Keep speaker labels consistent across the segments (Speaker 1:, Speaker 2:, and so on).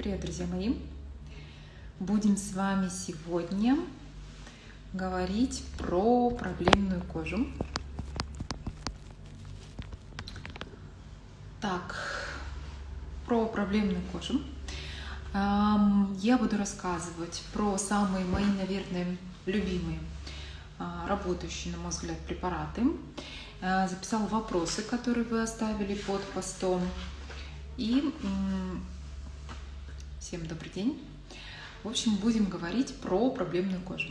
Speaker 1: Привет, друзья мои! Будем с вами сегодня говорить про проблемную кожу. Так, про проблемную кожу. Я буду рассказывать про самые мои, наверное, любимые а, работающие, на мой взгляд, препараты. А, записала вопросы, которые вы оставили под постом. И всем добрый день. В общем, будем говорить про проблемную кожу.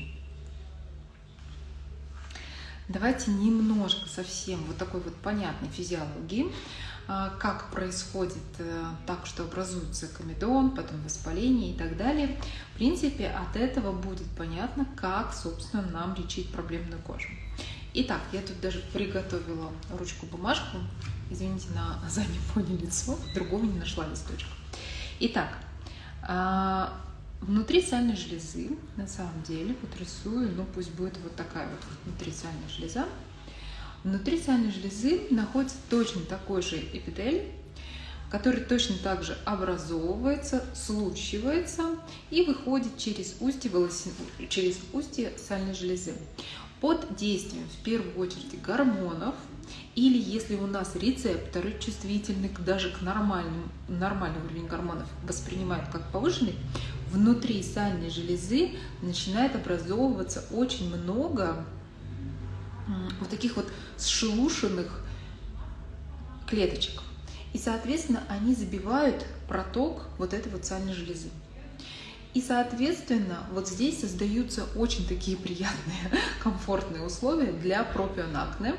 Speaker 1: Давайте немножко совсем вот такой вот понятной физиологии, а, как происходит э, так, что образуется комедон, потом воспаление и так далее. В принципе, от этого будет понятно, как, собственно, нам лечить проблемную кожу. Итак, я тут даже приготовила ручку-бумажку. Извините на заднем фоне лицо, другого не нашла листочка. Итак, внутри сальной железы, на самом деле, вот рисую, ну пусть будет вот такая вот внутри сальная железа. Внутри сальной железы находится точно такой же эпителий, который точно так же образовывается, случивается и выходит через устье, волосин... через устье сальной железы под действием в первую очередь гормонов, или если у нас рецепторы чувствительны даже к нормальным, нормальный уровень гормонов воспринимают как повышенный, внутри сальной железы начинает образовываться очень много вот таких вот сшелушенных клеточек. И, соответственно, они забивают проток вот этой вот сальной железы. И, соответственно, вот здесь создаются очень такие приятные, комфортные условия для пропионакне.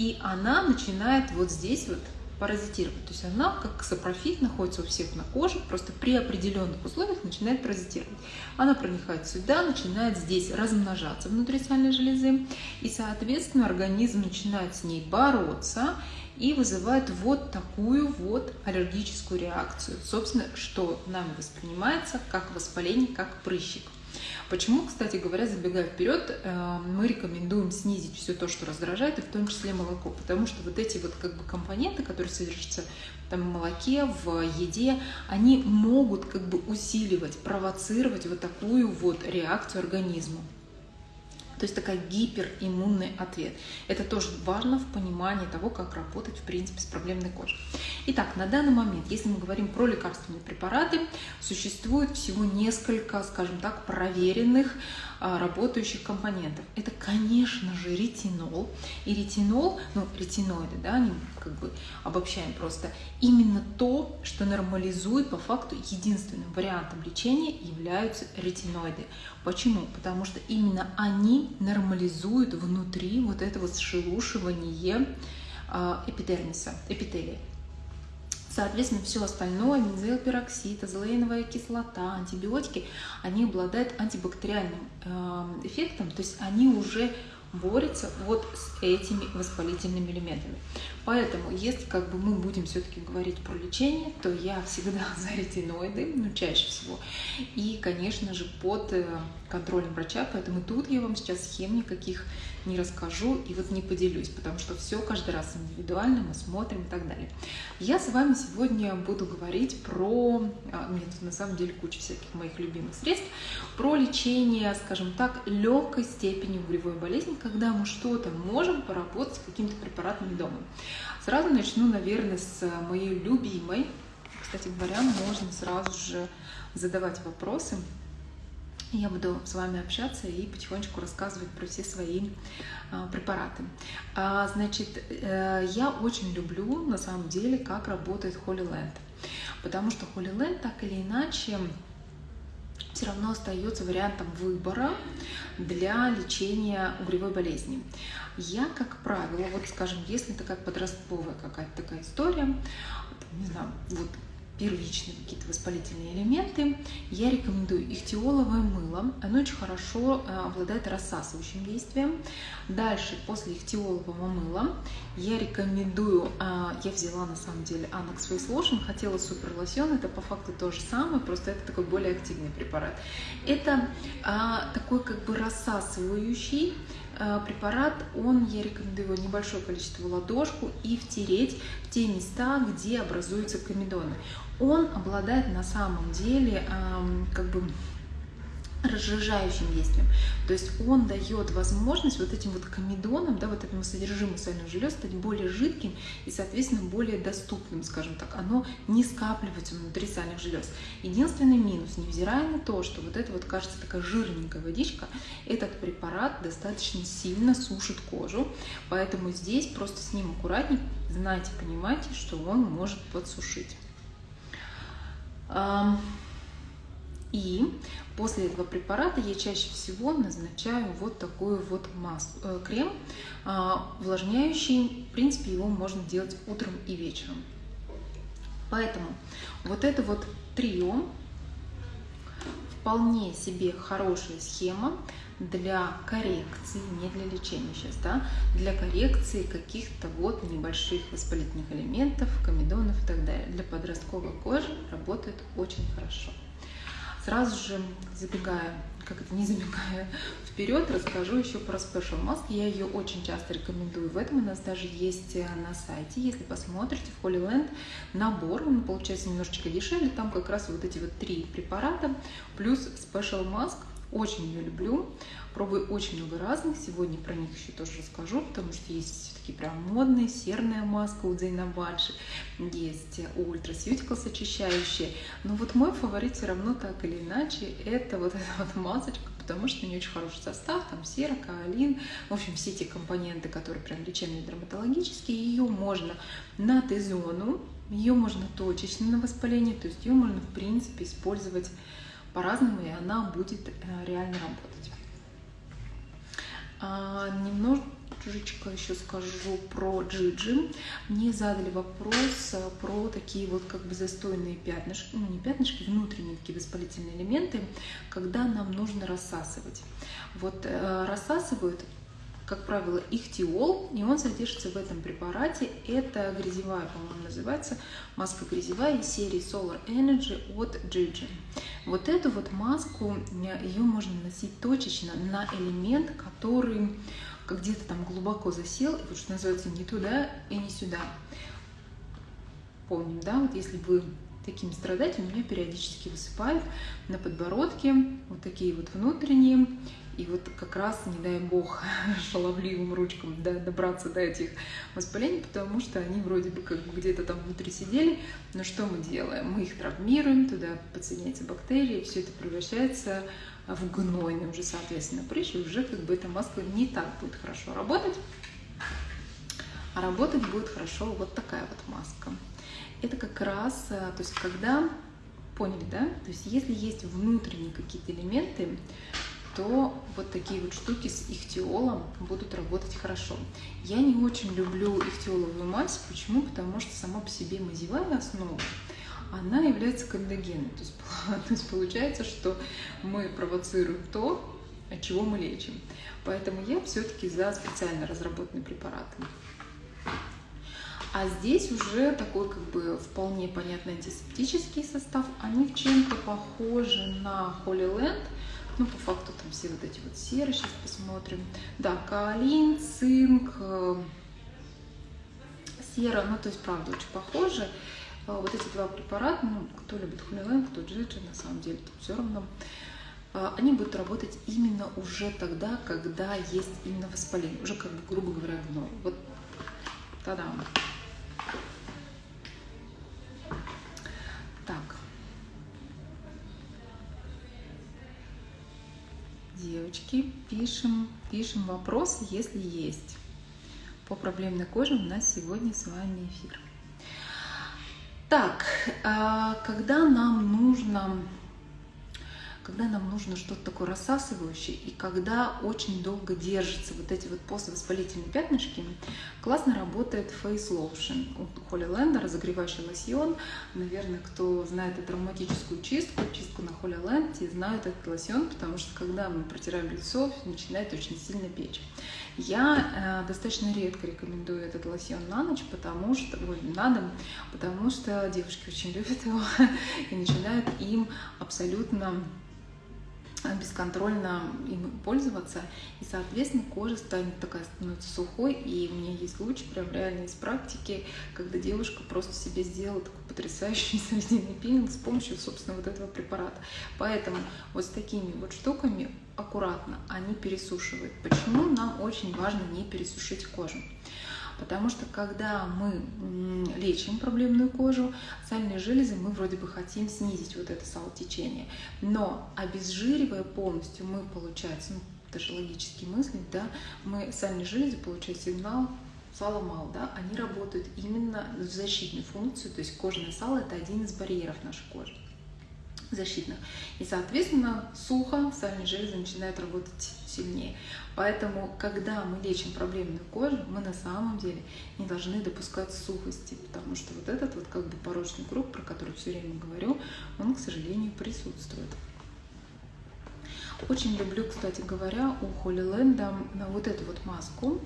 Speaker 1: И она начинает вот здесь вот паразитировать. То есть она, как сапрофит, находится у всех на коже, просто при определенных условиях начинает паразитировать. Она проникает сюда, начинает здесь размножаться внутри сальной железы, и, соответственно, организм начинает с ней бороться, и вызывает вот такую вот аллергическую реакцию. Собственно, что нами воспринимается как воспаление, как прыщик. Почему, кстати говоря, забегая вперед, э, мы рекомендуем снизить все то, что раздражает, и в том числе молоко, потому что вот эти вот как бы компоненты, которые содержатся там, в молоке, в еде, они могут как бы усиливать, провоцировать вот такую вот реакцию организма. То есть такая гипериммунный ответ. Это тоже важно в понимании того, как работать в принципе с проблемной кожей. Итак, на данный момент, если мы говорим про лекарственные препараты, существует всего несколько, скажем так, проверенных работающих компонентов. Это, конечно же, ретинол. И ретинол, ну, ретиноиды, да, они как бы обобщаем просто, именно то, что нормализует по факту единственным вариантом лечения являются ретиноиды. Почему? Потому что именно они нормализуют внутри вот это вот сшелушивание а, эпидермиса, эпителия. Соответственно, все остальное, бензоилпероксид, азолеиновая кислота, антибиотики, они обладают антибактериальным э, эффектом, то есть они уже борется вот с этими воспалительными элементами. Поэтому, если как бы мы будем все-таки говорить про лечение, то я всегда за ретиноиды, ну, чаще всего. И, конечно же, под э, контролем врача, поэтому тут я вам сейчас схем никаких не расскажу и вот не поделюсь, потому что все каждый раз индивидуально, мы смотрим и так далее. Я с вами сегодня буду говорить про, а, нет, на самом деле куча всяких моих любимых средств, про лечение, скажем так, легкой степени угревой болезни, когда мы что-то можем поработать с какими-то препаратами дома. Сразу начну, наверное, с моей любимой. Кстати говоря, можно сразу же задавать вопросы. Я буду с вами общаться и потихонечку рассказывать про все свои а, препараты. А, значит, э, я очень люблю, на самом деле, как работает Holy Land. Потому что Holy Land так или иначе все равно остается вариантом выбора для лечения угревой болезни. Я, как правило, вот скажем, если такая подростковая какая-то такая история, не знаю, вот первичные какие-то воспалительные элементы, я рекомендую ихтиоловое мыло. Оно очень хорошо э, обладает рассасывающим действием. Дальше, после ихтиолового мыла, я рекомендую, э, я взяла на самом деле Annex Face Lotion, хотела супер лосьон, это по факту то же самое, просто это такой более активный препарат. Это а, такой как бы рассасывающий, э, препарат, он, я рекомендую его небольшое количество в ладошку и втереть в те места, где образуются комедоны. Он обладает на самом деле как бы разжижающим действием. То есть он дает возможность вот этим вот комедонам, да, вот этому содержимому сальных желез стать более жидким и, соответственно, более доступным, скажем так. Оно не скапливается внутри сальных желез. Единственный минус, невзирая на то, что вот это вот кажется такая жирненькая водичка, этот препарат достаточно сильно сушит кожу, поэтому здесь просто с ним аккуратней, знайте, понимайте, что он может подсушить. И после этого препарата я чаще всего назначаю вот такой вот маску, э, крем э, увлажняющий. В принципе, его можно делать утром и вечером. Поэтому вот это вот трио вполне себе хорошая схема для коррекции, не для лечения сейчас, да, для коррекции каких-то вот небольших воспалительных элементов, комедонов и так далее. Для подростковой кожи работает очень хорошо. Сразу же забегая, как это не забегая вперед, расскажу еще про Special Mask. Я ее очень часто рекомендую. В этом у нас даже есть э, на сайте. Если посмотрите, в Holy Land набор, он получается немножечко дешевле. Там как раз вот эти вот три препарата плюс Special Mask. Очень ее люблю. Пробую очень много разных. Сегодня про них еще тоже расскажу, потому что есть такие прям модные. Серная маска у Дзейна Бадши. Есть у Ultraceuticals очищающие. Но вот мой фаворит все равно так или иначе это вот эта вот масочка, потому что у нее очень хороший состав, там сера, каолин, в общем, все эти компоненты, которые прям лечебные дерматологические, ее можно на Т-зону, ее можно точечно на воспаление, то есть ее можно, в принципе, использовать по-разному, и она будет э, реально работать. А, немножечко еще скажу про джиджи. Мне задали вопрос э, про такие вот как бы застойные пятнышки, ну не пятнышки, внутренние такие воспалительные элементы, когда нам нужно рассасывать. Вот э, рассасывают как правило, ихтиол, и он содержится в этом препарате. Это грязевая, по-моему, называется, маска грязевая из серии Solar Energy от Gigi. Вот эту вот маску, ее можно носить точечно на элемент, который где-то там глубоко засел, и вот что называется не туда и не сюда. Помним, да, вот если вы таким страдаете, у меня периодически высыпают на подбородке вот такие вот внутренние и вот как раз, не дай бог, шаловливым ручкам да, добраться до этих воспалений, потому что они вроде бы как где-то там внутри сидели. Но что мы делаем? Мы их травмируем, туда подсоединяются бактерии, все это превращается в гнойный уже, соответственно, прыщ, и уже как бы эта маска не так будет хорошо работать. А работать будет хорошо вот такая вот маска. Это как раз, э, то есть когда, поняли, да? То есть если есть внутренние какие-то элементы, то вот такие вот штуки с ихтиолом будут работать хорошо. Я не очень люблю ихтиоловую мазь. Почему? Потому что сама по себе мазевая основа, она является кандогенной. То есть, то есть получается, что мы провоцируем то, от чего мы лечим. Поэтому я все-таки за специально разработанные препараты. А здесь уже такой как бы вполне понятный антисептический состав. Они в чем-то похожи на Holy Land, ну, по факту там все вот эти вот серы, сейчас посмотрим. Да, каолин, цинк, э, сера, ну, то есть, правда, очень похожи. Э, вот эти два препарата, ну, кто любит хулилен, кто джиджи, на самом деле, тут все равно. Э, они будут работать именно уже тогда, когда есть именно воспаление, уже, как бы, грубо говоря, гной. Вот, тогда. Девочки, пишем, пишем вопросы, если есть. По проблемной коже у нас сегодня с вами эфир. Так, а когда нам нужно когда нам нужно что-то такое рассасывающее, и когда очень долго держатся вот эти вот поствоспалительные пятнышки, классно работает Face Lotion от Холли Лэнда, разогревающий лосьон. Наверное, кто знает эту ароматическую чистку, чистку на Холли Лэнд, те знают этот лосьон, потому что когда мы протираем лицо, начинает очень сильно печь. Я э, достаточно редко рекомендую этот лосьон на ночь, потому что, ой, на дом, потому что девушки очень любят его и начинают им абсолютно бесконтрольно им пользоваться, и, соответственно, кожа станет такая, становится сухой, и у меня есть случай, прям реально из практики, когда девушка просто себе сделала такой потрясающий срединный пилинг с помощью, собственно, вот этого препарата. Поэтому вот с такими вот штуками аккуратно они пересушивают. Почему нам очень важно не пересушить кожу? Потому что когда мы лечим проблемную кожу, сальные железы мы вроде бы хотим снизить вот это салотечение. Но обезжиривая полностью, мы, получается, ну, даже логически мыслить, да, мы сальные железы получают сигнал сало мало, да, они работают именно в защитную функцию, то есть кожное сало – это один из барьеров нашей кожи защитных. И, соответственно, сухо сальные железы начинают работать сильнее. Поэтому, когда мы лечим проблемную кожу, мы на самом деле не должны допускать сухости, потому что вот этот вот как бы порочный круг, про который все время говорю, он, к сожалению, присутствует. Очень люблю, кстати говоря, у Холли Лэнда вот эту вот маску.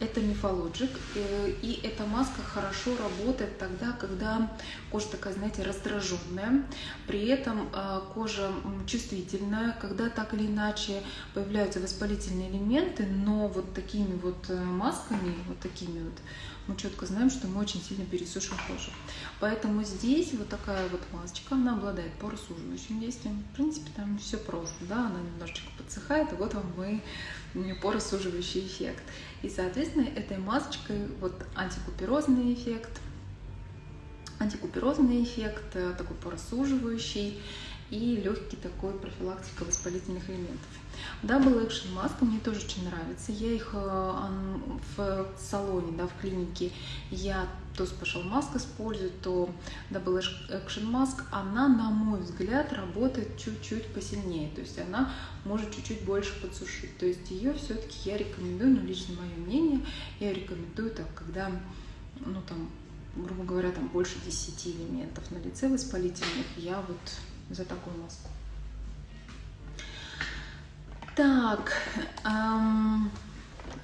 Speaker 1: Это мифологик, э, и эта маска хорошо работает тогда, когда кожа такая, знаете, раздраженная, при этом э, кожа чувствительная, когда так или иначе появляются воспалительные элементы, но вот такими вот э, масками, вот такими вот, мы четко знаем, что мы очень сильно пересушим кожу. Поэтому здесь вот такая вот масочка, она обладает поросуживающим действием. В принципе, там все просто, да, она немножечко подсыхает, и вот вам мы поросуживающий эффект. И, соответственно, этой масочкой вот антикуперозный эффект, антикуперозный эффект, э, такой поросуживающий и легкий такой профилактика воспалительных элементов. Double Action маска мне тоже очень нравится. Я их э, в салоне, да, в клинике, я то Special Mask использую, то Double Action Mask, она, на мой взгляд, работает чуть-чуть посильнее. То есть она может чуть-чуть больше подсушить. То есть ее все-таки я рекомендую, ну, лично мое мнение, я рекомендую так, когда, ну, там, грубо говоря, там больше 10 элементов на лице воспалительных, я вот за такую маску. Так, эм,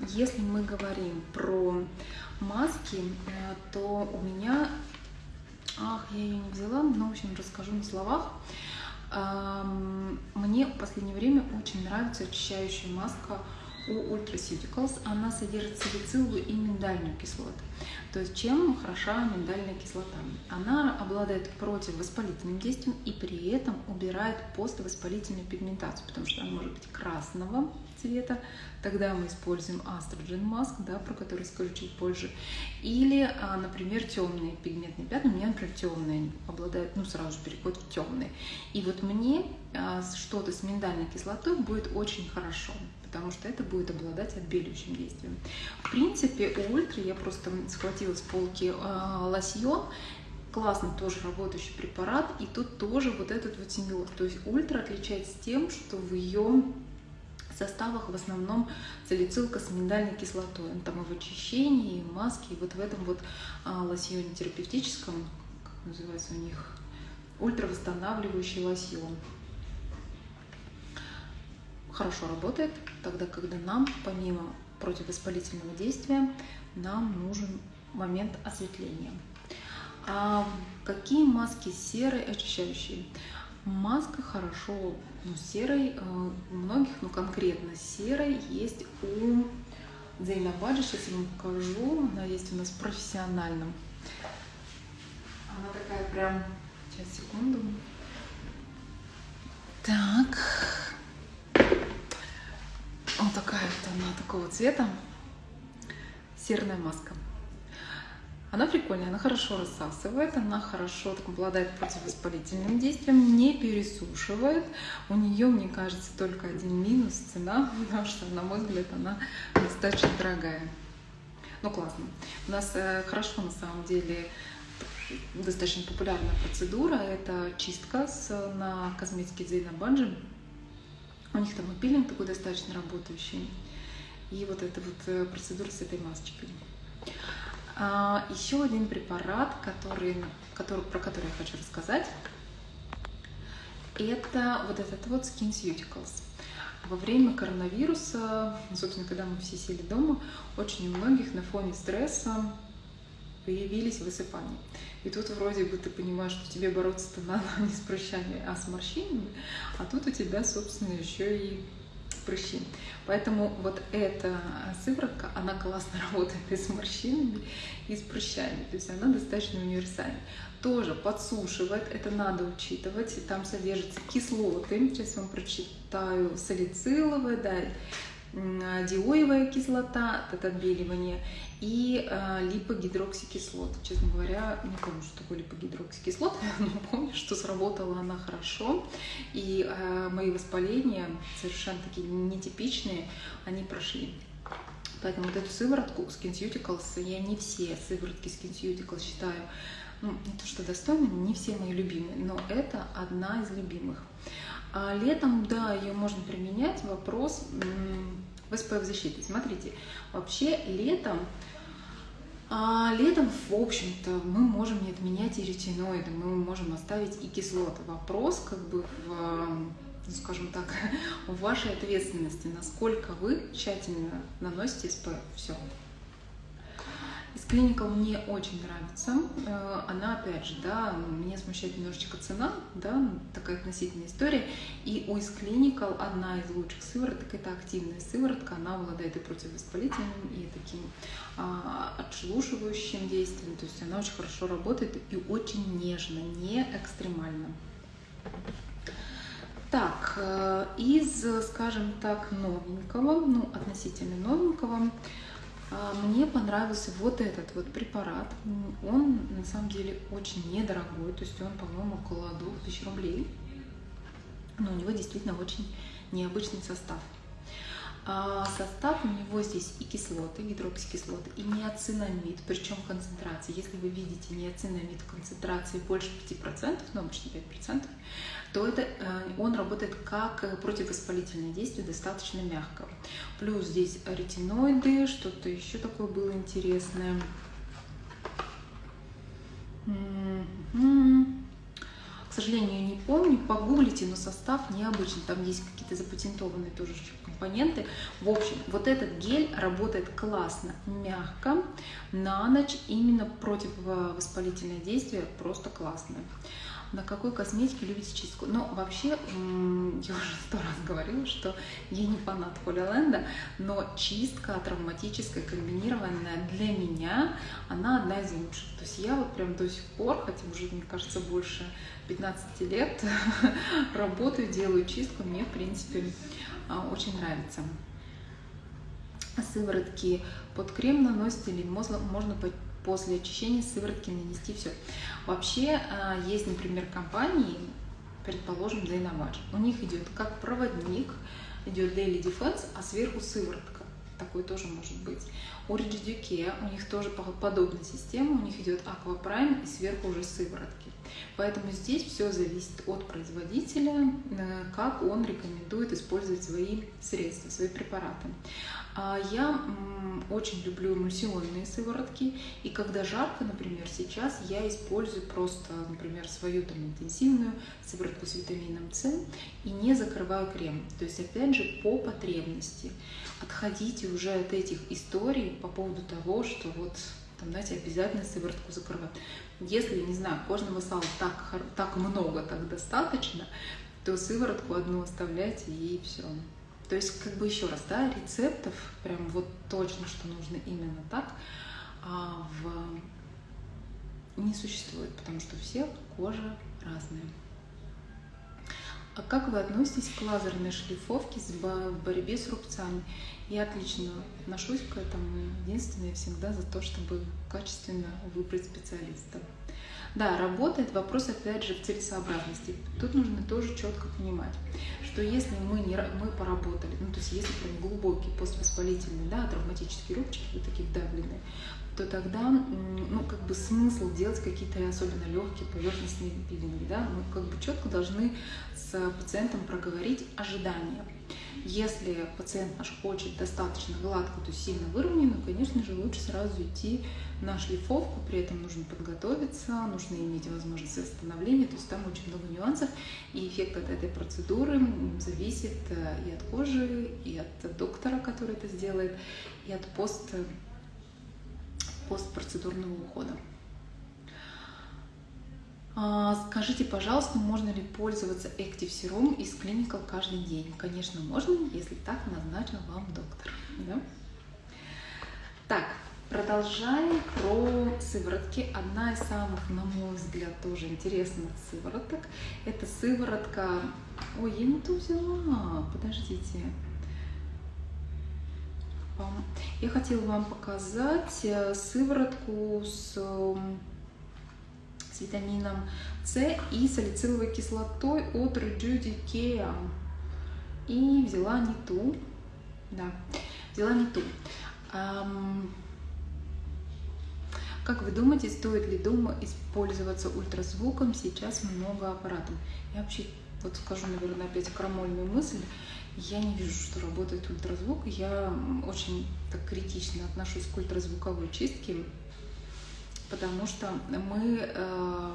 Speaker 1: если мы говорим про маски, э, то у меня, ах, я ее не взяла, но, в общем, расскажу на словах. Мне в последнее время очень нравится очищающая маска у Ultraceuticals. Она содержит салициловую и миндальную кислоту. То есть чем хороша миндальная кислота? Она обладает противовоспалительным действием и при этом убирает поствоспалительную пигментацию, потому что она может быть красного цвета, тогда мы используем астроген маск, да, про который скажу чуть позже. Или, а, например, темные пигментные пятна. У меня, например, темные обладают, ну, сразу же переходят в темные. И вот мне а, что-то с миндальной кислотой будет очень хорошо потому что это будет обладать отбеливающим действием. В принципе, у Ультра я просто схватила с полки э, лосьон, классно тоже работающий препарат, и тут тоже вот этот вот синелоз. То есть Ультра отличается тем, что в ее составах в основном салицилка с миндальной кислотой. Там и в очищении, и в маске, и вот в этом вот а, лосьоне терапевтическом, как называется у них, ультравосстанавливающий лосьон. Хорошо работает тогда, когда нам, помимо противовоспалительного действия, нам нужен момент осветления. А какие маски серой очищающие? Маска хорошо, ну, серой, э, у многих, ну, конкретно серой есть у Зейнабаджи. Сейчас я вам покажу. Она есть у нас в профессиональном. Она такая прям... Сейчас, секунду. Так. Вот такая вот она такого цвета. Серная маска. Она прикольная, она хорошо рассасывает, она хорошо так, обладает противовоспалительным действием, не пересушивает. У нее, мне кажется, только один минус – цена, потому что, на мой взгляд, она достаточно дорогая. Ну, классно. У нас э, хорошо, на самом деле, достаточно популярная процедура – это чистка с, на косметике Зейна Банджи. У них там и пилинг такой достаточно работающий. И вот эта вот э, процедура с этой масочкой. А, еще один препарат, который, который, про который я хочу рассказать, это вот этот вот SkinCeuticals. Во время коронавируса, собственно, когда мы все сели дома, очень у многих на фоне стресса появились высыпания. И тут вроде бы ты понимаешь, что тебе бороться-то надо не с прыщами, а с морщинами, а тут у тебя, собственно, еще и прыщи. Поэтому вот эта сыворотка, она классно работает и с морщинами, и с прыщами. То есть она достаточно универсальна. Тоже подсушивает, это надо учитывать. Там содержатся кислоты. Сейчас вам прочитаю салициловые, да, диоевая кислота от отбеливания и э, липогидроксикислота. Честно говоря, не помню, что такое липогидроксикислота, но помню, что сработала она хорошо. И э, мои воспаления, совершенно такие нетипичные, они прошли. Поэтому вот эту сыворотку SkinCeuticals, я не все сыворотки SkinCeuticals считаю, ну, не то что достойными, не все мои любимые, но это одна из любимых. А летом, да, ее можно применять. Вопрос в SPF-защиты. Смотрите, вообще летом а летом, в общем-то, мы можем не отменять и ретиноиды, мы можем оставить и кислоты. Вопрос, как бы, в, ну, скажем так, в вашей ответственности, насколько вы тщательно наносите SPF. Все. Из Clinical мне очень нравится. Э, она, опять же, да, меня смущает немножечко цена, да, такая относительная история. И у из Clinical одна из лучших сывороток – это активная сыворотка. Она обладает и противовоспалительным, и таким а, отшелушивающим действием. То есть она очень хорошо работает и очень нежно, не экстремально. Так, э, из, скажем так, новенького, ну, относительно новенького, мне понравился вот этот вот препарат. Он на самом деле очень недорогой, то есть он, по-моему, около 2000 рублей. Но у него действительно очень необычный состав. А состав у него здесь и кислоты, гидроксикислоты, и неоцинамид, причем концентрация. Если вы видите неоцинамид концентрации больше 5%, ну обычно 5%, то это, э, он работает как противовоспалительное действие, достаточно мягко. Плюс здесь ретиноиды, что-то еще такое было интересное. К сожалению, не помню, погуглите, но состав необычный. Там есть какие-то запатентованные тоже компоненты. В общем, вот этот гель работает классно, мягко, на ночь, именно противовоспалительное действие просто классное. На какой косметике любите чистку? Ну, вообще, я уже сто раз говорила, что я не фанат Холиленда, но чистка травматическая, комбинированная для меня, она одна из лучших. То есть я вот прям до сих пор, хотя уже, мне кажется, больше 15 лет работаю, делаю чистку, мне, в принципе, а, очень нравится. Сыворотки под крем наносите или можно, после очищения сыворотки нанести все. Вообще а, есть, например, компании, предположим, Dynamax. У них идет как проводник, идет Daily Defense, а сверху сыворотка. Такой тоже может быть. У Rigid у них тоже подобная система, у них идет Prime и сверху уже сыворотки. Поэтому здесь все зависит от производителя, э, как он рекомендует использовать свои средства, свои препараты. А я очень люблю эмульсионные сыворотки, и когда жарко, например, сейчас я использую просто, например, свою там интенсивную сыворотку с витамином С и не закрываю крем. То есть, опять же, по потребности. Отходите уже от этих историй по поводу того, что вот там, знаете, обязательно сыворотку закрывать. Если, не знаю, кожного сала так, так много, так достаточно, то сыворотку одну оставляйте и все. То есть, как бы еще раз, да, рецептов прям вот точно, что нужно именно так, а в... не существует, потому что у всех кожа разная. А как вы относитесь к лазерной шлифовке в борьбе с рубцами? Я отлично отношусь к этому. Единственное, всегда за то, чтобы качественно выбрать специалиста. Да, работает вопрос, опять же, в целесообразности. Тут нужно тоже четко понимать, что если мы, не, мы поработали, ну, то есть если прям глубокий поствоспалительный, да, травматические рубчики, вот такие вдавленные, то тогда, ну, как бы смысл делать какие-то особенно легкие поверхностные пилинги, да, мы как бы четко должны с пациентом проговорить ожидания. Если пациент наш хочет достаточно гладко, то сильно выровненную, конечно же, лучше сразу идти на шлифовку, при этом нужно подготовиться, нужно иметь возможность восстановления, то есть там очень много нюансов, и эффект от этой процедуры зависит э, и от кожи, и от доктора, который это сделает, и от пост постпроцедурного ухода. А, скажите, пожалуйста, можно ли пользоваться Active Serum из Clinical каждый день? Конечно, можно, если так назначил вам доктор. Да? Так, продолжаем про сыворотки. Одна из самых, на мой взгляд, тоже интересных сывороток. Это сыворотка... Ой, я не ту взяла. Подождите. Я хотела вам показать э, сыворотку с с витамином С и салициловой кислотой от Rejudy И взяла не ту. Да, взяла не ту. Как вы думаете, стоит ли дома использоваться ультразвуком? Сейчас много аппаратов. Я вообще вот скажу, наверное, опять крамольную мысль. Я не вижу, что работает ультразвук. Я очень так критично отношусь к ультразвуковой чистке потому что мы э,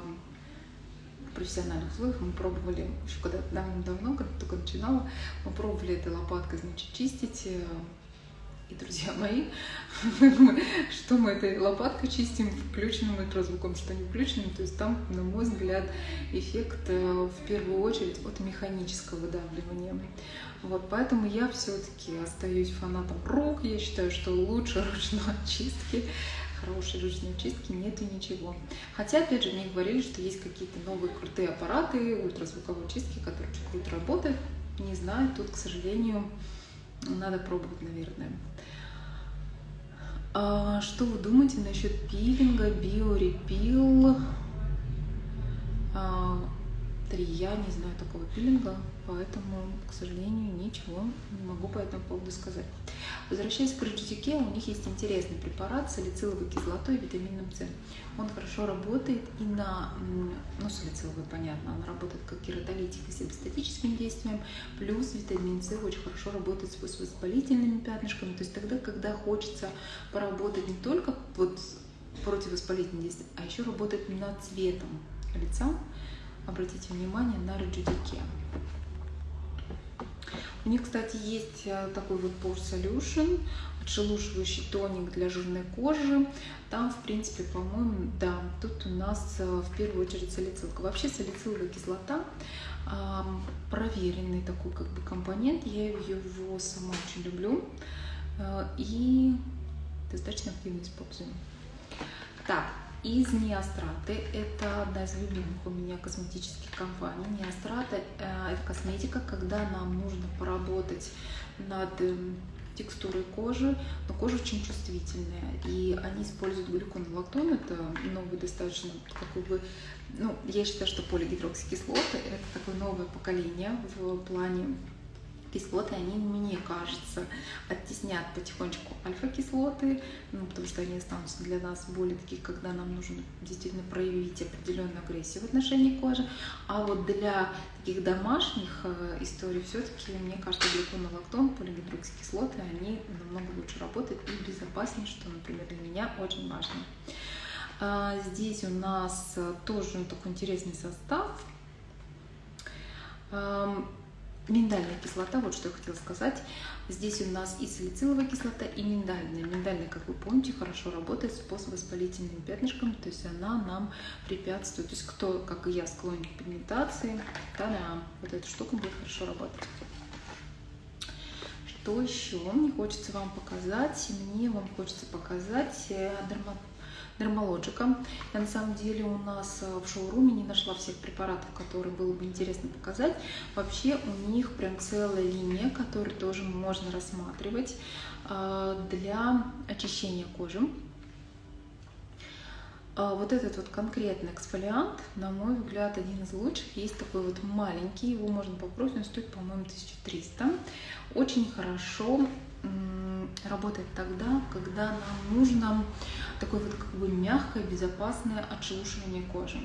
Speaker 1: в профессиональных условиях мы пробовали, еще когда давно-давно, когда только начинала, мы пробовали этой лопаткой, значит, чистить. И, друзья мои, что мы этой лопаткой чистим, включенным ультразвуком, что не включенным. То есть там, на мой взгляд, эффект э, в первую очередь от механического выдавливания. Вот, поэтому я все-таки остаюсь фанатом рук. Я считаю, что лучше ручной очистки хорошей ручной чистки нету ничего. Хотя, опять же, мне говорили, что есть какие-то новые крутые аппараты ультразвуковой чистки, которые очень круто работают. Не знаю, тут, к сожалению, надо пробовать, наверное. А, что вы думаете насчет пилинга, биорепил? А, три. Я не знаю такого пилинга, поэтому, к сожалению, ничего не могу по этому поводу сказать. Возвращаясь к рыждике, у них есть интересный препарат с салициловой кислотой и витамином С. Он хорошо работает и на, ну, салициловый, понятно, он работает как кератолитик и с действием, плюс витамин С очень хорошо работает с воспалительными пятнышками, то есть тогда, когда хочется поработать не только вот против воспалительных действий, а еще работать над цветом лица, обратите внимание на Rejudique. У них, кстати, есть э, такой вот Pore Solution, отшелушивающий тоник для жирной кожи. Там, в принципе, по-моему, да, тут у нас э, в первую очередь салицилка. Вообще салициловая кислота проверенный такой как бы компонент. Я его сама очень люблю э, и достаточно активно использую. Так, из Неостраты. Это одна из любимых у меня косметических компаний. Неострата э, – это косметика, когда нам нужно поработать над эм, текстурой кожи, но кожа очень чувствительная, и они используют глюконолактон, это новый достаточно, какой бы, ну, я считаю, что полигидроксикислоты – это такое новое поколение в плане кислоты, они, мне кажется, оттеснят потихонечку альфа-кислоты, ну, потому что они останутся для нас более такие, когда нам нужно действительно проявить определенную агрессию в отношении кожи. А вот для таких домашних э, историй все-таки, мне кажется, глюконолактон, полигидроксикислоты, они намного лучше работают и безопаснее, что, например, для меня очень важно. А, здесь у нас тоже такой интересный состав. Миндальная кислота, вот что я хотела сказать. Здесь у нас и салициловая кислота, и миндальная. Миндальная, как вы помните, хорошо работает с поствоспалительным пятнышком, то есть она нам препятствует. То есть кто, как и я, склонен к пигментации, да, вот эта штука будет хорошо работать. Что еще мне хочется вам показать? Мне вам хочется показать э, Dermalogica. Я на самом деле у нас э, в шоуруме не нашла всех препаратов, которые было бы интересно показать. Вообще у них прям целая линия, которую тоже можно рассматривать э, для очищения кожи. Э, вот этот вот конкретный эксфолиант, на мой взгляд, один из лучших. Есть такой вот маленький, его можно попробовать, он стоит, по-моему, 1300. Очень хорошо работает тогда, когда нам нужно такое вот как бы мягкое, безопасное отшелушивание кожи.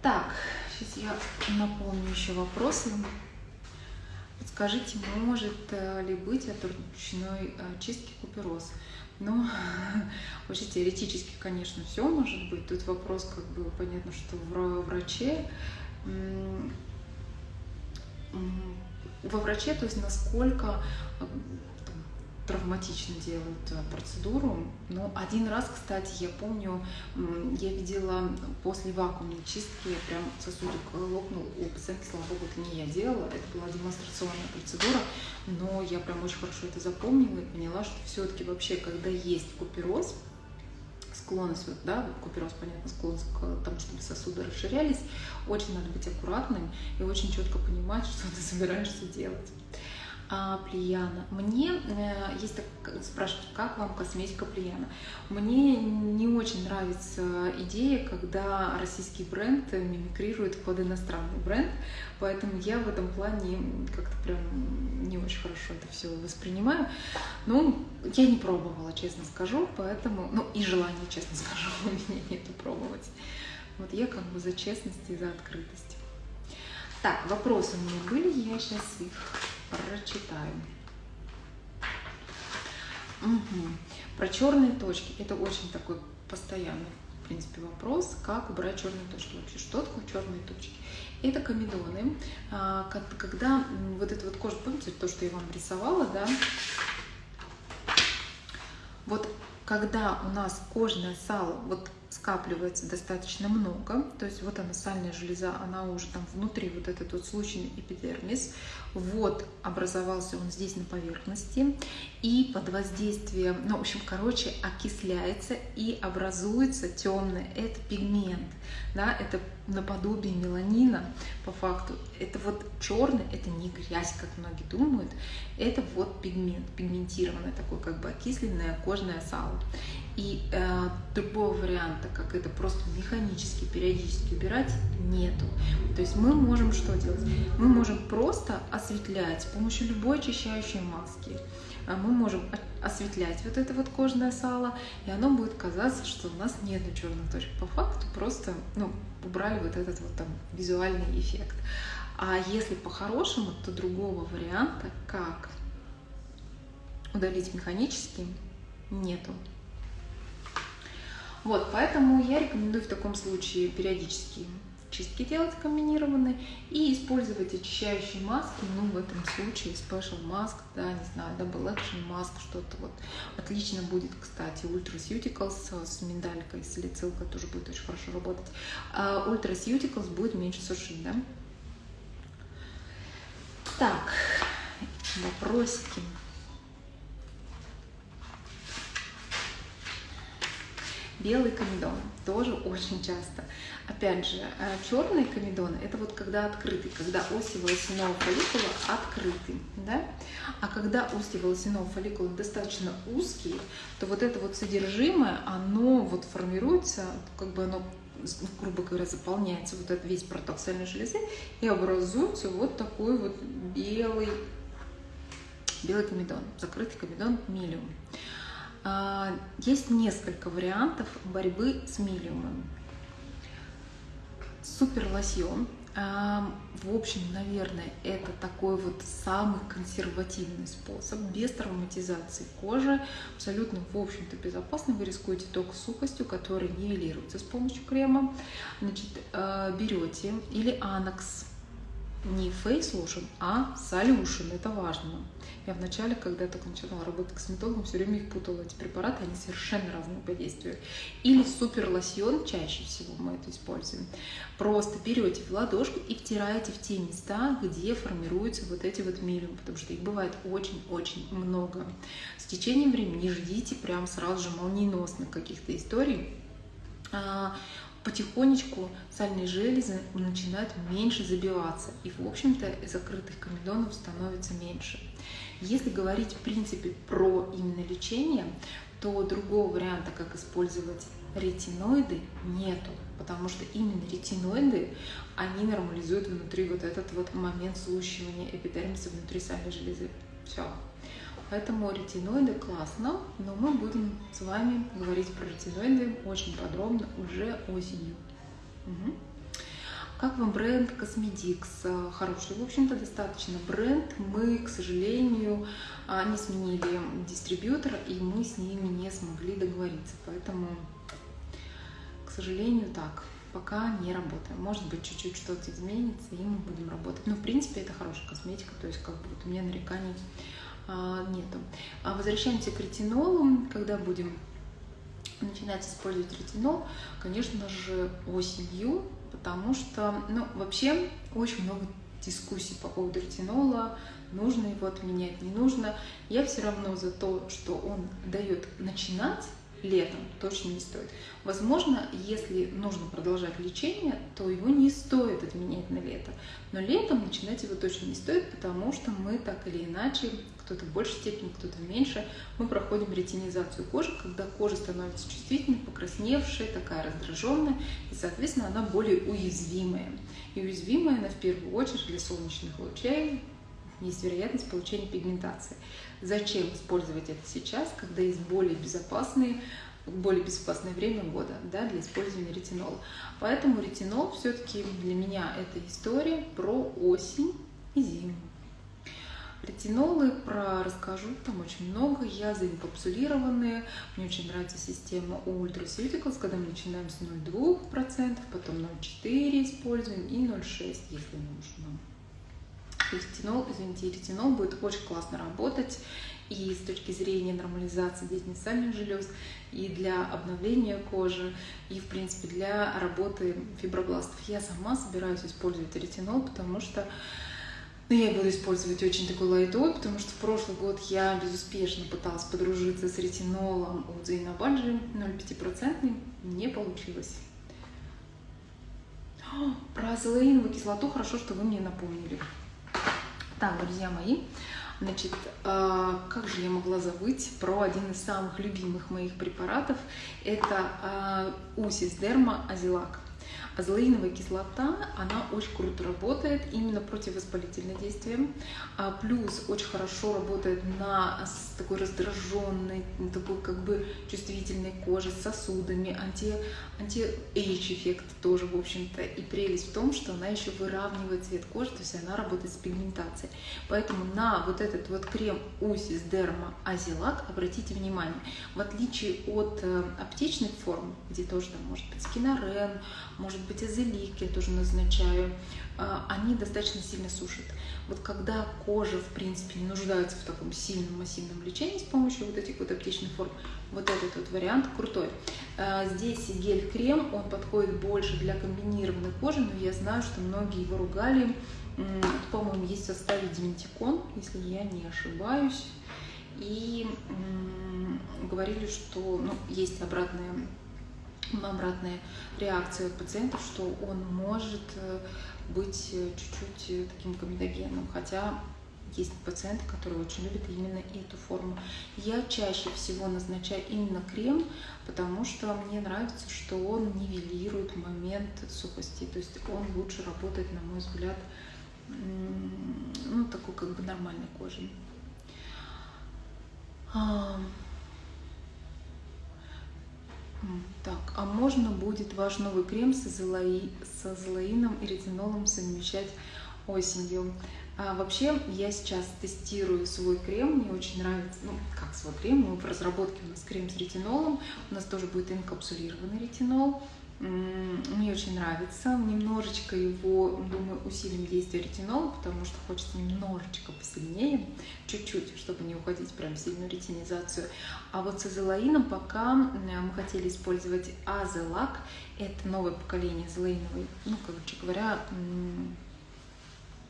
Speaker 1: Так, сейчас я наполню еще вопросы. Скажите, может э, ли быть от ручной э, чистки купероз? Ну, вообще теоретически, конечно, все может быть. Тут вопрос, как бы, понятно, что враче во враче, то есть насколько травматично делают э, процедуру. Но один раз, кстати, я помню, я видела после вакуумной чистки, прям сосудик лопнул у пациентки, слава богу, это не я делала, это была демонстрационная процедура, но я прям очень хорошо это запомнила и поняла, что все-таки вообще, когда есть купероз, склонность, вот, да, купероз, понятно, склонность к тому, чтобы сосуды расширялись, очень надо быть аккуратным и очень четко понимать, что ты собираешься делать а, Плияна. Мне э, есть так, спрашивают, как вам косметика Плияна? Мне не очень нравится идея, когда российский бренд мимикрирует под иностранный бренд, поэтому я в этом плане как-то прям не очень хорошо это все воспринимаю. Ну, я не пробовала, честно скажу, поэтому, ну и желания, честно скажу, у меня нету пробовать. Вот я как бы за честность и за открытость. Так, вопросы у меня были, я сейчас их прочитаю. Угу. Про черные точки. Это очень такой постоянный, в принципе, вопрос, как убрать черные точки вообще. Что такое черные точки? Это комедоны, а, когда вот эта вот кожа, помните, то, что я вам рисовала, да, вот когда у нас кожное сало вот скапливается достаточно много, то есть вот она сальная железа, она уже там внутри, вот этот вот случайный эпидермис, вот образовался он здесь на поверхности, и под воздействием, ну, в общем, короче, окисляется и образуется темное, это пигмент, да, это наподобие меланина, по факту, это вот черный, это не грязь, как многие думают, это вот пигмент, пигментированное такое, как бы окисленное кожное сало. И э, другого варианта, как это просто механически, периодически убирать, нету. То есть мы можем что делать? Мы можем просто осветлять с помощью любой очищающей маски. А мы можем осветлять вот это вот кожное сало, и оно будет казаться, что у нас нет черных точек. По факту просто ну, убрали вот этот вот там визуальный эффект. А если по-хорошему, то другого варианта, как удалить механически, нету. Вот, поэтому я рекомендую в таком случае периодически чистки делать комбинированные и использовать очищающие маски, ну, в этом случае Special Mask, да, не знаю, Double Action Mask, что-то вот. Отлично будет, кстати, Ultraceuticals с миндалькой, с салицилкой тоже будет очень хорошо работать. А Ultraceuticals будет меньше сушить, да. Так, вопросики. Белый комедон тоже очень часто. Опять же, э, черные комедоны – это вот когда открытый, когда оси волосяного фолликула открыты, да? А когда оси волосяного фолликула достаточно узкие, то вот это вот содержимое, оно вот формируется, как бы оно грубо говоря, заполняется вот этот весь проток сальной железы и образуется вот такой вот белый, белый комедон, закрытый комедон милиум. А, есть несколько вариантов борьбы с милиумом. Супер лосьон. А, в общем, наверное, это такой вот самый консервативный способ, без травматизации кожи, абсолютно, в общем-то, безопасный. Вы рискуете только сухостью, которая нивелируется с помощью крема. Значит, а, берете или анакс, не Lotion, а Solution. Это важно. Я вначале, когда только начинала работать косметологом, все время их путала. Эти препараты, они совершенно разные по действию. Или супер лосьон, чаще всего мы это используем. Просто берете в ладошку и втираете в те места, где формируются вот эти вот милиум, потому что их бывает очень-очень много. С течением времени не ждите прям сразу же молниеносных каких-то историй а, потихонечку сальные железы начинают меньше забиваться, и, в общем-то, закрытых комедонов становится меньше. Если говорить, в принципе, про именно лечение, то другого варианта, как использовать ретиноиды, нету, потому что именно ретиноиды, они нормализуют внутри вот этот вот момент слущивания эпидермиса внутри сальной железы. Все. Поэтому ретиноиды классно, но мы будем с вами говорить про ретиноиды очень подробно уже осенью. Угу. Как вам бренд Cosmedix? Хороший, в общем-то, достаточно бренд. Мы, к сожалению, а, не сменили дистрибьютора, и мы с ними не смогли договориться. Поэтому, к сожалению, так, пока не работаем. Может быть, чуть-чуть что-то изменится, и мы будем работать. Но, в принципе, это хорошая косметика, то есть как бы вот у меня нареканий нету. А возвращаемся к ретинолу, когда будем начинать использовать ретинол, конечно же, осенью, потому что, ну, вообще очень много дискуссий по поводу ретинола, нужно его отменять, не нужно. Я все равно за то, что он дает начинать летом, точно не стоит. Возможно, если нужно продолжать лечение, то его не стоит отменять на лето. Но летом начинать его точно не стоит, потому что мы так или иначе, кто-то в большей степени, кто-то в меньшей, мы проходим ретинизацию кожи, когда кожа становится чувствительной, покрасневшая, такая раздраженная, и, соответственно, она более уязвимая. И уязвимая она в первую очередь для солнечных лучей, есть вероятность получения пигментации. Зачем использовать это сейчас, когда есть более безопасные более безопасное время года да, для использования ретинола. Поэтому ретинол все-таки для меня это история про осень и зиму. Ретинолы про расскажу, там очень много, я заинкапсулированные, мне очень нравится система Ultraceuticals, когда мы начинаем с 0,2%, потом 0,4 используем и 0,6, если нужно ретинол, извините, ретинол будет очень классно работать и с точки зрения нормализации деятельности сальных желез, и для обновления кожи, и, в принципе, для работы фибробластов. Я сама собираюсь использовать ретинол, потому что ну, я буду использовать очень такой лайтовый, потому что в прошлый год я безуспешно пыталась подружиться с ретинолом от Зейнабаджи 0,5%, не получилось. Про азолеиновую кислоту хорошо, что вы мне напомнили. Так, друзья мои, значит, э, как же я могла забыть про один из самых любимых моих препаратов. Это э, у Sesderma Azelac. Азелаиновая кислота, она очень круто работает именно противовоспалительное действие, а плюс очень хорошо работает на такой раздраженной, такой как бы чувствительной коже с сосудами, anti, anti-age эффект тоже, в общем-то. И прелесть в том, что она еще выравнивает цвет кожи, то есть она работает с пигментацией. Поэтому на вот этот вот крем Усис Дерма Азилак обратите внимание, в отличие от э, аптечных форм, где тоже там может быть скинорен, может быть азелик я тоже назначаю, а, они достаточно сильно сушат. Вот когда кожа, в принципе, не нуждается в таком сильном массивном лечении с помощью вот этих вот аптечных форм, вот этот вот вариант крутой. А, здесь гель-крем, он подходит больше для комбинированной кожи, но я знаю, что многие его ругали. По-моему, есть в составе диментикон, если я не ошибаюсь. И говорили, что ну, есть обратная обратная реакция от пациентов, что он может э, быть э, чуть-чуть э, таким комедогенным, хотя есть пациенты, которые очень любят именно эту форму. Я чаще всего назначаю именно крем, потому что мне нравится, что он нивелирует момент сухости, то есть он лучше работает, на мой взгляд, ну, такой как бы нормальной кожей. Так, а можно будет ваш новый крем с, азолаи, с азолаином и ретинолом совмещать осенью? А вообще, я сейчас тестирую свой крем, мне очень нравится, ну, как свой крем, мы в разработке у нас крем с ретинолом, у нас тоже будет инкапсулированный ретинол, мне очень нравится. Немножечко его, думаю, усилим действие ретинола, потому что хочется немножечко посильнее, чуть-чуть, чтобы не уходить прям в сильную ретинизацию. А вот с азелаином пока мы хотели использовать азелак. Это новое поколение азелаиновой, ну, короче говоря,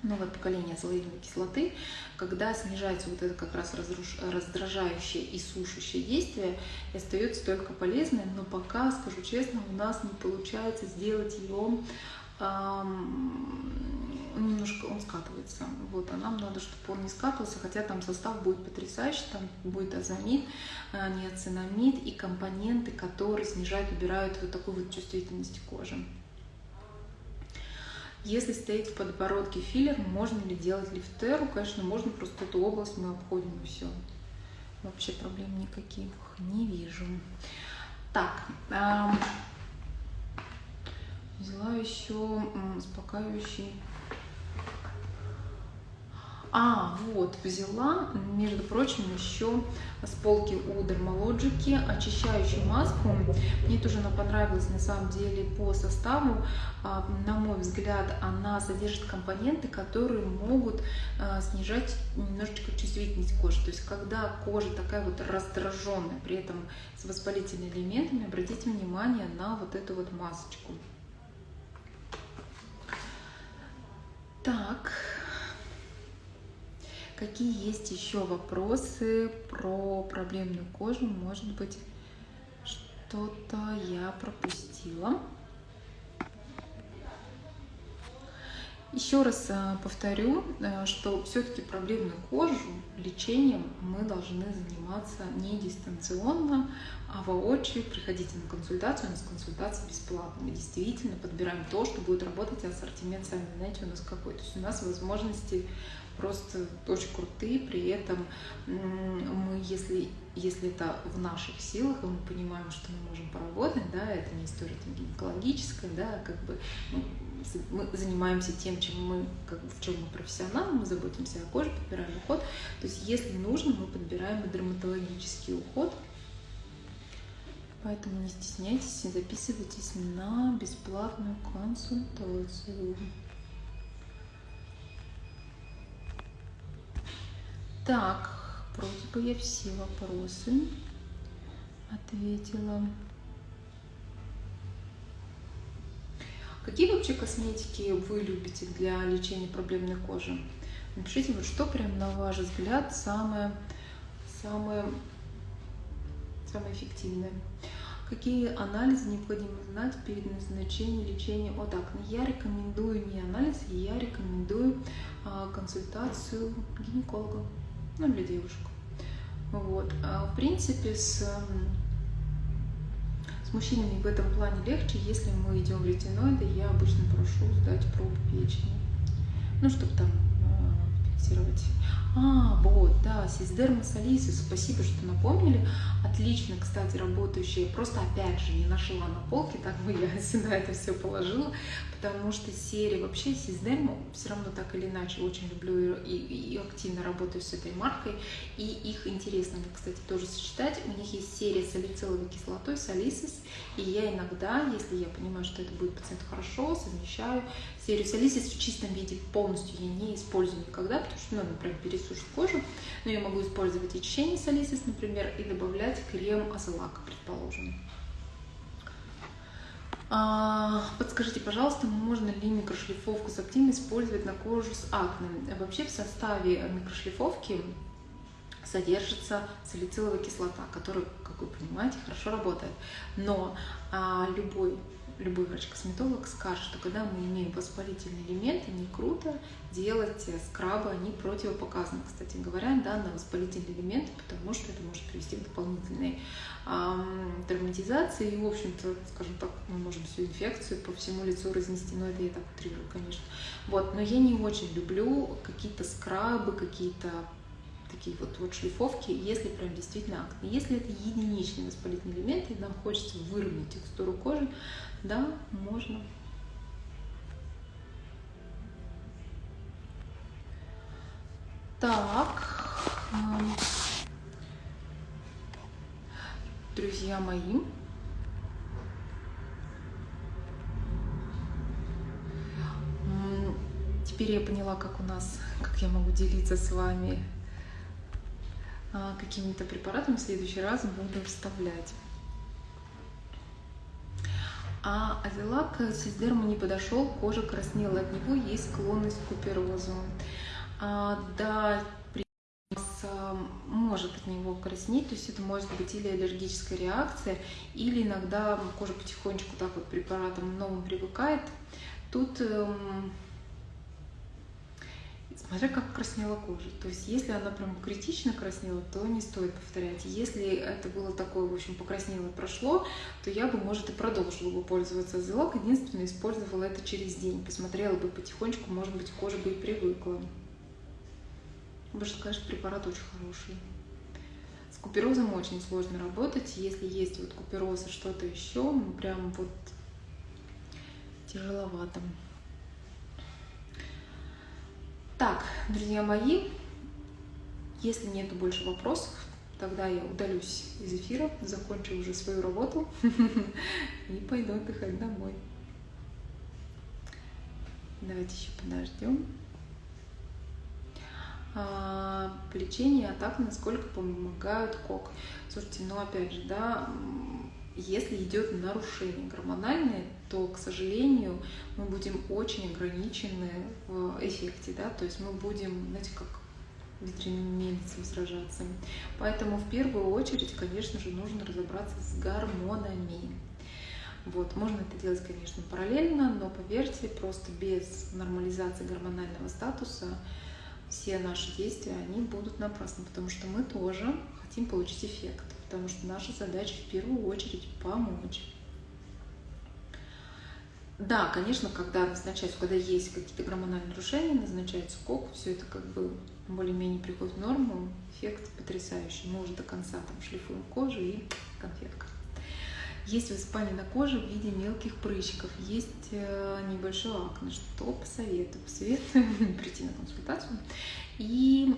Speaker 1: новое поколение азолаиновой кислоты, когда снижается вот это как раз разруш... раздражающее и сушащее действие, и остается только полезное, но пока, скажу честно, у нас не получается сделать его эм, немножко он скатывается. Вот, а нам надо, чтобы он не скатывался, хотя там состав будет потрясающий, там будет азамид, а, неоцинамид и компоненты, которые снижают, убирают вот такую вот чувствительность кожи. Если стоит в подбородке филлер, можно ли делать лифтеру? Конечно, можно, просто эту область мы обходим и все. Вообще проблем никаких не вижу. Так, эм, взяла еще успокаивающий А, вот, взяла, между прочим, еще с полки у Dermalogic очищающую маску. Мне тоже она понравилась на самом деле по составу. А, на мой взгляд, она содержит компоненты, которые могут а, снижать немножечко чувствительность кожи. То есть, когда кожа такая вот раздраженная, при этом с воспалительными элементами, обратите внимание на вот эту вот масочку. Так, Какие есть еще вопросы про проблемную кожу? Может быть, что-то я пропустила. Еще раз э, повторю, э, что все-таки проблемную кожу лечением мы должны заниматься не дистанционно, а воочию. Приходите на консультацию, у нас консультация бесплатная. Мы действительно подбираем то, что будет работать, ассортимент, сами знаете, у нас какой. То есть у нас возможности просто очень крутые, при этом мы, если, если это в наших силах, и мы понимаем, что мы можем поработать, да, это не история там, гинекологическая, да, как бы ну, мы занимаемся тем, чем мы, как в чем мы профессионалы, мы заботимся о коже, подбираем уход. То есть, если нужно, мы подбираем и дерматологический уход. Поэтому не стесняйтесь и записывайтесь на бесплатную консультацию. Так, вроде бы я все вопросы ответила. Какие вообще косметики вы любите для лечения проблемной кожи? Напишите, вот что прям на ваш взгляд самое, самое, самое эффективное. Какие анализы необходимо знать перед назначением лечения? Вот так, я рекомендую не анализ, я рекомендую а, консультацию гинеколога ну, для девушек. Вот. А в принципе, с, с мужчинами в этом плане легче, если мы идем в ретиноиды, я обычно прошу сдать пробу печени. Ну, чтобы там фиксировать. А, вот, да, Сиздерма Салисис, спасибо, что напомнили. Отлично, кстати, работающая. Просто, опять же, не нашла на полке, так бы я сюда это все положила потому что серия вообще Сиздем все равно так или иначе очень люблю и, и активно работаю с этой маркой, и их интересно, кстати, тоже сочетать. У них есть серия с салициловой кислотой, салисис, и я иногда, если я понимаю, что это будет пациенту хорошо, совмещаю серию в чистом виде полностью я не использую никогда, потому что, ну, например, пересушит кожу, но я могу использовать очищение салисис, например, и добавлять крем азелака, предположим. А, подскажите, пожалуйста, можно ли микрошлифовку с актин использовать на кожу с акне? Вообще в составе микрошлифовки содержится салициловая кислота, которая, как вы понимаете, хорошо работает. Но а, любой любой врач-косметолог скажет, что когда мы имеем воспалительные элементы, не круто делать скрабы, они противопоказаны, кстати говоря, да, на воспалительные элементы, потому что это может привести к дополнительной эм, травматизации, и, в общем-то, скажем так, мы можем всю инфекцию по всему лицу разнести, но это я так утрирую, конечно. Вот, но я не очень люблю какие-то скрабы, какие-то такие вот, вот шлифовки, если прям действительно акне. Если это единичный воспалительный элемент, и нам хочется выровнять текстуру кожи, да, можно. Так, друзья мои, теперь я поняла, как у нас, как я могу делиться с вами а, какими-то препаратами. В следующий раз буду вставлять. А азелак сиздерму не подошел, кожа краснела от него, есть склонность к куперозу. А, да, может от него краснеть, то есть это может быть или аллергическая реакция, или иногда кожа потихонечку так вот препаратом новым привыкает. Тут эм, смотря как краснела кожа. То есть если она прям критично краснела, то не стоит повторять. Если это было такое, в общем, покраснело и прошло, то я бы, может, и продолжила бы пользоваться Зелок. Единственное, использовала это через день. Посмотрела бы потихонечку, может быть, кожа бы и привыкла. Потому конечно, препарат очень хороший. С куперозом очень сложно работать. Если есть вот купероз и что-то еще, прям вот тяжеловато. Так, друзья мои, если нету больше вопросов, тогда я удалюсь из эфира, закончу уже свою работу и пойду отдыхать домой. Давайте еще подождем. А, лечение атак, насколько помогают кок. Слушайте, ну опять же, да, если идет нарушение гормональное, то, к сожалению, мы будем очень ограничены в эффекте, да, то есть мы будем, знаете, как ветряным мельницам сражаться. Поэтому в первую очередь, конечно же, нужно разобраться с гормонами. Вот, можно это делать, конечно, параллельно, но поверьте, просто без нормализации гормонального статуса все наши действия, они будут напрасны, потому что мы тоже хотим получить эффект, потому что наша задача в первую очередь помочь. Да, конечно, когда назначается, когда есть какие-то гормональные нарушения, назначается КОК, все это как бы более-менее приходит в норму, эффект потрясающий. Мы уже до конца там шлифуем кожу и конфетка. Есть высыпание на коже в виде мелких прыщиков, есть э, небольшое акне. Что посоветую? Посоветую прийти на консультацию и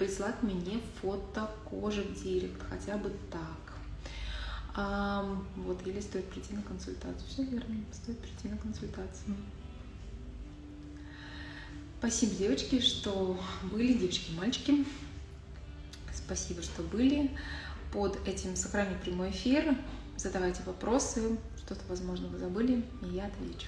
Speaker 1: прислать мне фото кожи в директ, хотя бы так. А, вот, или стоит прийти на консультацию. Все верно, стоит прийти на консультацию. Спасибо, девочки, что были, девочки мальчики. Спасибо, что были под этим сохраню прямой эфир. Задавайте вопросы, что-то, возможно, вы забыли, и я отвечу.